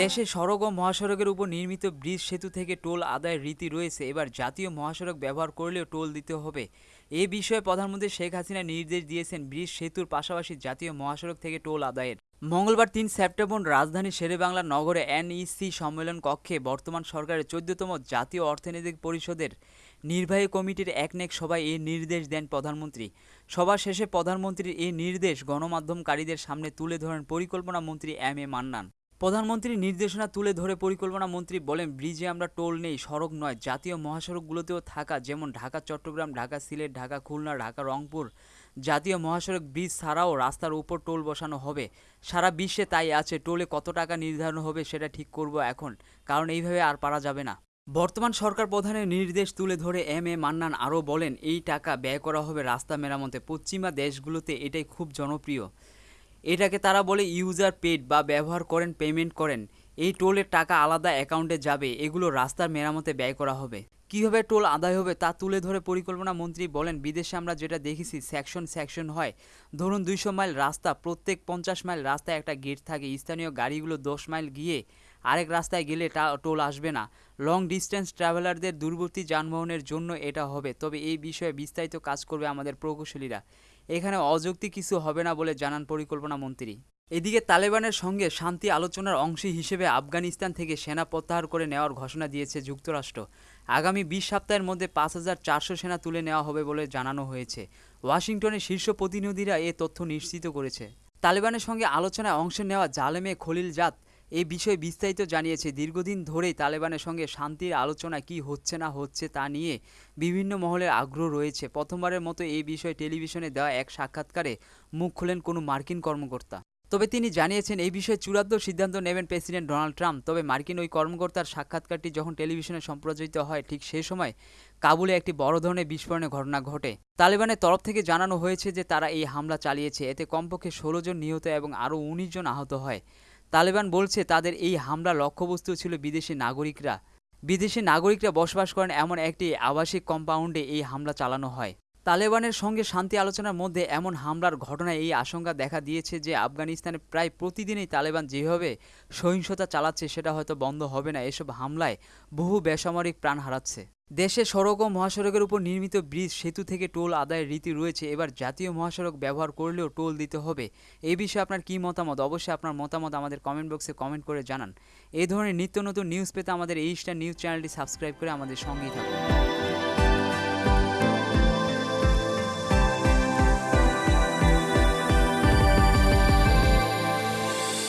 দেশে সড়ক ও মহাসড়কের উপর নির্মিত ব্রিজ সেতু থেকে টোল আদায়ের রীতি রয়েছে। এবার জাতীয় মহাসড়ক ব্যবহার করলেও টোল দিতে হবে। এ বিষয়ে প্রধানমন্ত্রী শেখ হাসিনা নির্দেশ দিয়েছেন ব্রিজ সেতুর পাশাপাশি জাতীয় মহাসড়ক থেকে টোল আদায়ের। মঙ্গলবার তিন সেপ্টেম্বর রাজধানী শেরেবাংলা নগরে এনইসি সম্মেলন কক্ষে বর্তমান সরকারের চোদ্দতম জাতীয় অর্থনৈতিক পরিষদের নির্বাহী কমিটির একনেক সভায় এই নির্দেশ দেন প্রধানমন্ত্রী। সভা শেষে প্রধানমন্ত্রীর এই নির্দেশ গণমাধ্যমকারীদের সামনে তুলে ধরেন পরিকল্পনা মন্ত্রী এম এ মান্নান। প্রধানমন্ত্রীর নির্দেশনা তুলে ধরে পরিকল্পনা মন্ত্রী বলেন, ব্রিজে আমরা টোল নেই, সড়ক নয়, জাতীয় মহাসড়কগুলোতেও থাকা, যেমন ঢাকা, চট্টগ্রাম, ঢাকা, সিলেট, ঢাকা, খুলনা, ঢাকা, রংপুর, জাতীয় মহাসড়ক ব্রিজ ছাড়াও রাস্তার উপর টোল বসানো হবে। সারা বিশ্বে তাই আছে, টোলে কত টাকা নির্ধারণ হবে সেটা ঠিক করব এখন, কারণ এইভাবে আর পারা যাবে না। বর্তমান সরকার প্রধানের নির্দেশ তুলে ধরে এম এ মান্নান আরও বলেন, এই টাকা ব্যয় করা হবে রাস্তা মেরামতে, পশ্চিমা দেশগুলোতে এটাই খুব জনপ্রিয়। এটাকে তারা বলে ইউজার পেড বা ব্যবহার করেন পেমেন্ট করেন। এই টোলের টাকা আলাদা অ্যাকাউন্টে যাবে, এগুলো রাস্তার মেরামতে ব্যয় করা হবে। কীভাবে টোল আদায় হবে তা তুলে ধরে পরিকল্পনা মন্ত্রী বলেন, বিদেশে আমরা যেটা দেখেছি সেকশন সেকশন হয়। ধরুন দুইশো মাইল রাস্তা, প্রত্যেক পঞ্চাশ মাইল রাস্তায় একটা গেট থাকে, স্থানীয় গাড়িগুলো দশ মাইল গিয়ে আরেক রাস্তায় গেলে টোল আসবে না। লং ডিস্টেন্স ট্রাভেলারদের দূরবর্তী যানবাহনের জন্য এটা হবে। তবে এই বিষয়ে বিস্তারিত কাজ করবে আমাদের প্রকৌশলীরা। এখানে অযৌক্তিক কিছু হবে না বলে জানান পরিকল্পনা মন্ত্রী। এদিকে তালেবানের সঙ্গে শান্তি আলোচনার অংশ হিসেবে আফগানিস্তান থেকে সেনা প্রত্যাহার করে নেওয়ার ঘোষণা দিয়েছে যুক্তরাষ্ট্র। আগামী বিশ সপ্তাহের মধ্যে পাঁচ হাজার চারশো সেনা তুলে নেওয়া হবে বলে জানানো হয়েছে। ওয়াশিংটনের শীর্ষ প্রতিনিধিরা এ তথ্য নিশ্চিত করেছে। তালেবানের সঙ্গে আলোচনায় অংশ নেওয়া জালেমে খলিল জাত এই বিষয়ে বিস্তারিত জানিয়েছে। দীর্ঘদিন ধরেই তালেবানের সঙ্গে শান্তির আলোচনা কি হচ্ছে না হচ্ছে তা নিয়ে বিভিন্ন মহলের আগ্রহ রয়েছে। প্রথমবারের মতো এই বিষয়ে টেলিভিশনে দেওয়া এক সাক্ষাৎকারে মুখ খুলেন কোনো মার্কিন কর্মকর্তা। তবে তিনি জানিয়েছেন, এই বিষয়ে চূড়ান্ত সিদ্ধান্ত নেবেন প্রেসিডেন্ট ডোনাল্ড ট্রাম্প। তবে মার্কিন ওই কর্মকর্তার সাক্ষাৎকারটি যখন টেলিভিশনে সম্প্রচারিত হয়, ঠিক সেই সময় কাবুলে একটি বড় ধরনের বিস্ফোরণের ঘটনা ঘটে। তালেবানের তরফ থেকে জানানো হয়েছে যে তারা এই হামলা চালিয়েছে। এতে কমপক্ষে ষোলো জন নিহত এবং আরও উনিশ জন আহত হয়। তালেবান বলছে, তাদের এই হামলা লক্ষ্যবস্তু ছিল বিদেশি নাগরিকরা। বিদেশি নাগরিকরা বসবাস করেন এমন একটি আবাসিক কম্পাউন্ডে এই হামলা চালানো হয়। তালেবানের সঙ্গে শান্তি আলোচনার মধ্যে এমন হামলার ঘটনায় এই আশঙ্কা দেখা দিয়েছে যে আফগানিস্তানে প্রায় প্রতিদিনই তালেবান যেভাবে সহিংসতা চালাচ্ছে, সেটা হয়তো বন্ধ হবে না। এসব হামলায় বহু বেসামরিক প্রাণ হারাচ্ছে। দেশে সড়ক ও মহাসড়কের উপর নির্মিত ব্রিজ, সেতু থেকে টোল আদায়ের রীতি রয়েছে। এবার জাতীয় মহাসড়ক ব্যবহার করলেও টোল দিতে হবে। এই বিষয়ে আপনার কী মতামত? অবশ্যই আপনার মতামত আমাদের কমেন্ট বক্সে কমেন্ট করে জানান। এই ধরনের নিত্য নতুন নিউজ পেতে আমাদের এই স্টার নিউজ চ্যানেলটি সাবস্ক্রাইব করে আমাদের সঙ্গেই থাকুন।